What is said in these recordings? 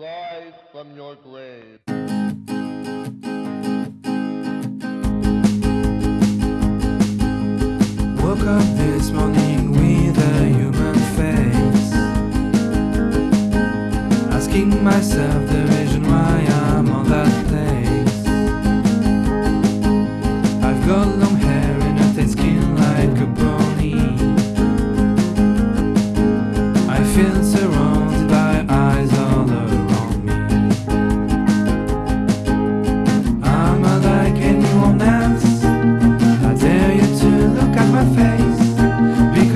Rise from your grave. Woke up this morning with a human face. Asking myself the reason why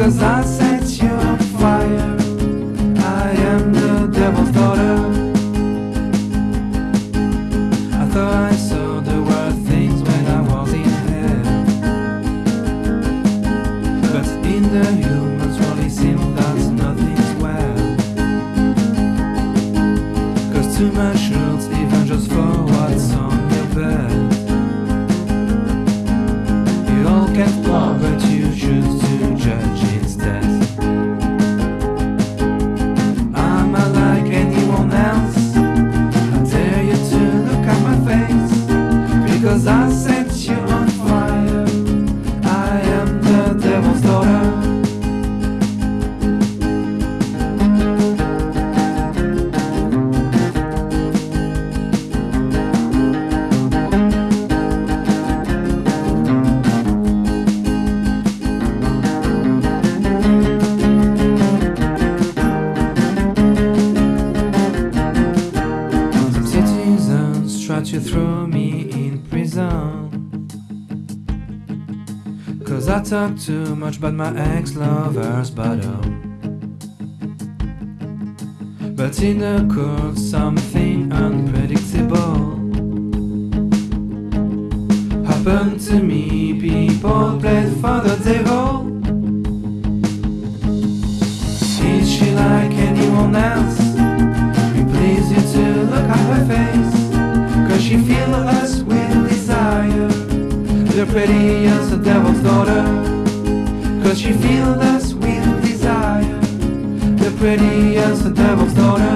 because I set you on fire. I am the devil's daughter. I thought I saw the worst things when I was in hell, but in the humans world it seems that nothing's well. Cause too much me in prison. Cause I talk too much about my ex lover's bottom. Uh, but in the court, something unpredictable happened to me. People played for the devil. Fills us with desire. The pretty as the devil's daughter Cause she fills us with desire. The pretty as the devil's daughter